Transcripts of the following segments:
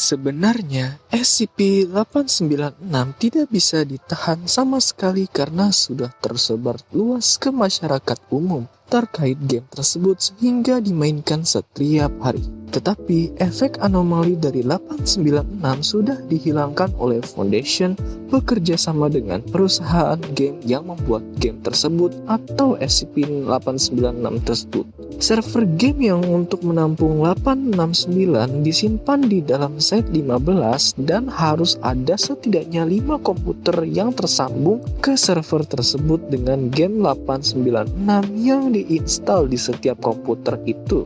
Sebenarnya, SCP-896 tidak bisa ditahan sama sekali karena sudah tersebar luas ke masyarakat umum terkait game tersebut sehingga dimainkan setiap hari. Tetapi efek anomali dari 896 sudah dihilangkan oleh Foundation bekerja sama dengan perusahaan game yang membuat game tersebut atau SCP-896 tersebut. Server game yang untuk menampung 869 disimpan di dalam set 15 dan harus ada setidaknya 5 komputer yang tersambung ke server tersebut dengan game 896 yang diinstal di setiap komputer itu.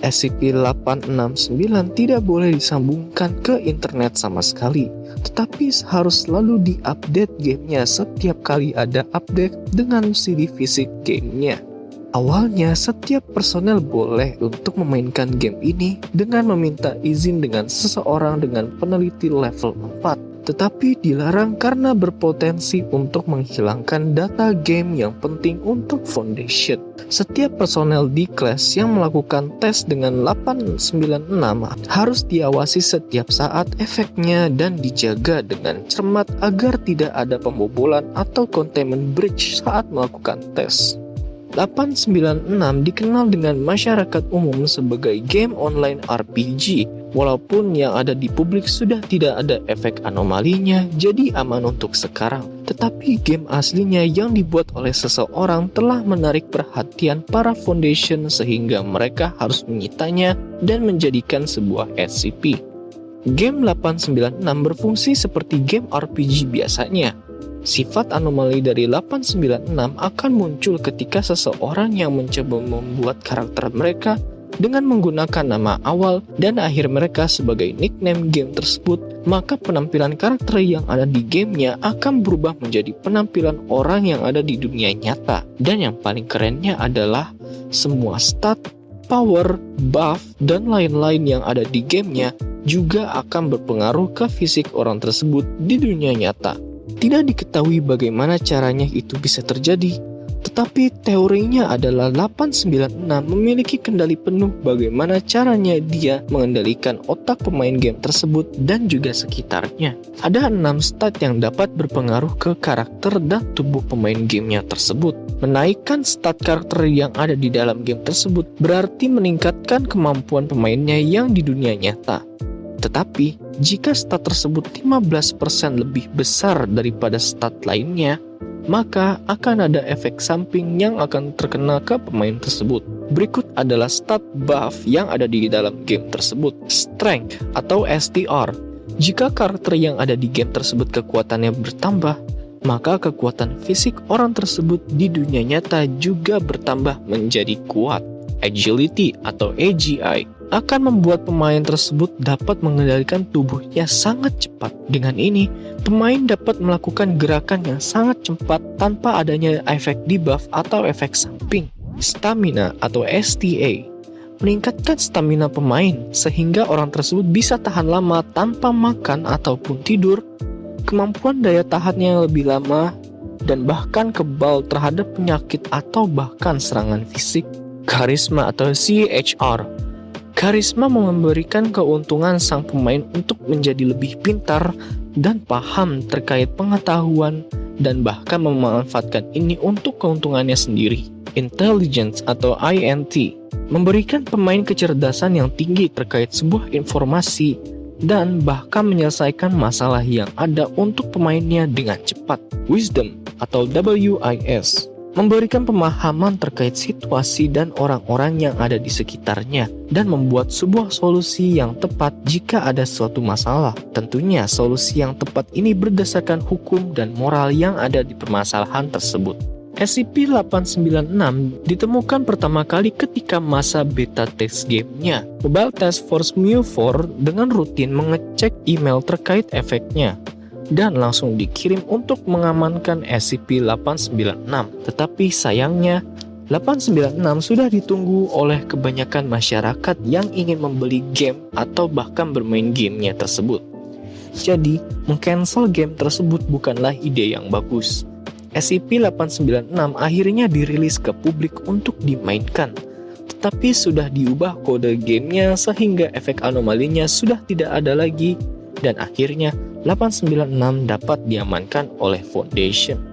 SCP-869 tidak boleh disambungkan ke internet sama sekali, tetapi harus selalu diupdate gamenya setiap kali ada update dengan CD fisik gamenya. Awalnya, setiap personel boleh untuk memainkan game ini dengan meminta izin dengan seseorang dengan peneliti level 4 tetapi dilarang karena berpotensi untuk menghilangkan data game yang penting untuk Foundation. Setiap personel di kelas yang melakukan tes dengan 896 harus diawasi setiap saat efeknya dan dijaga dengan cermat agar tidak ada pembobolan atau containment breach saat melakukan tes. 896 dikenal dengan masyarakat umum sebagai game online RPG Walaupun yang ada di publik sudah tidak ada efek anomalinya, jadi aman untuk sekarang. Tetapi game aslinya yang dibuat oleh seseorang telah menarik perhatian para foundation sehingga mereka harus menyitanya dan menjadikan sebuah SCP. Game 896 berfungsi seperti game RPG biasanya. Sifat anomali dari 896 akan muncul ketika seseorang yang mencoba membuat karakter mereka dengan menggunakan nama awal dan akhir mereka sebagai nickname game tersebut, maka penampilan karakter yang ada di gamenya akan berubah menjadi penampilan orang yang ada di dunia nyata. Dan yang paling kerennya adalah semua stat, power, buff, dan lain-lain yang ada di gamenya juga akan berpengaruh ke fisik orang tersebut di dunia nyata. Tidak diketahui bagaimana caranya itu bisa terjadi, tetapi teorinya adalah 896 memiliki kendali penuh bagaimana caranya dia mengendalikan otak pemain game tersebut dan juga sekitarnya. Ada 6 stat yang dapat berpengaruh ke karakter dan tubuh pemain gamenya tersebut. Menaikkan stat karakter yang ada di dalam game tersebut berarti meningkatkan kemampuan pemainnya yang di dunia nyata. Tetapi, jika stat tersebut 15% lebih besar daripada stat lainnya, maka akan ada efek samping yang akan terkena ke pemain tersebut. Berikut adalah stat buff yang ada di dalam game tersebut. Strength atau STR. Jika karakter yang ada di game tersebut kekuatannya bertambah, maka kekuatan fisik orang tersebut di dunia nyata juga bertambah menjadi kuat. Agility atau AGI akan membuat pemain tersebut dapat mengendalikan tubuhnya sangat cepat. Dengan ini, pemain dapat melakukan gerakan yang sangat cepat tanpa adanya efek debuff atau efek samping. Stamina atau STA meningkatkan stamina pemain sehingga orang tersebut bisa tahan lama tanpa makan ataupun tidur, kemampuan daya tahannya lebih lama, dan bahkan kebal terhadap penyakit atau bahkan serangan fisik. Karisma atau CHR Karisma memberikan keuntungan sang pemain untuk menjadi lebih pintar dan paham terkait pengetahuan dan bahkan memanfaatkan ini untuk keuntungannya sendiri. Intelligence atau INT memberikan pemain kecerdasan yang tinggi terkait sebuah informasi dan bahkan menyelesaikan masalah yang ada untuk pemainnya dengan cepat. Wisdom atau WIS memberikan pemahaman terkait situasi dan orang-orang yang ada di sekitarnya, dan membuat sebuah solusi yang tepat jika ada suatu masalah. Tentunya, solusi yang tepat ini berdasarkan hukum dan moral yang ada di permasalahan tersebut. SCP-896 ditemukan pertama kali ketika masa beta test gamenya. Mobile Task Force MU4 dengan rutin mengecek email terkait efeknya dan langsung dikirim untuk mengamankan SCP-896. Tetapi sayangnya, 896 sudah ditunggu oleh kebanyakan masyarakat yang ingin membeli game atau bahkan bermain gamenya tersebut. Jadi, mengcancel game tersebut bukanlah ide yang bagus. SCP-896 akhirnya dirilis ke publik untuk dimainkan. tapi sudah diubah kode gamenya sehingga efek anomalinya sudah tidak ada lagi dan akhirnya 896 dapat diamankan oleh Foundation.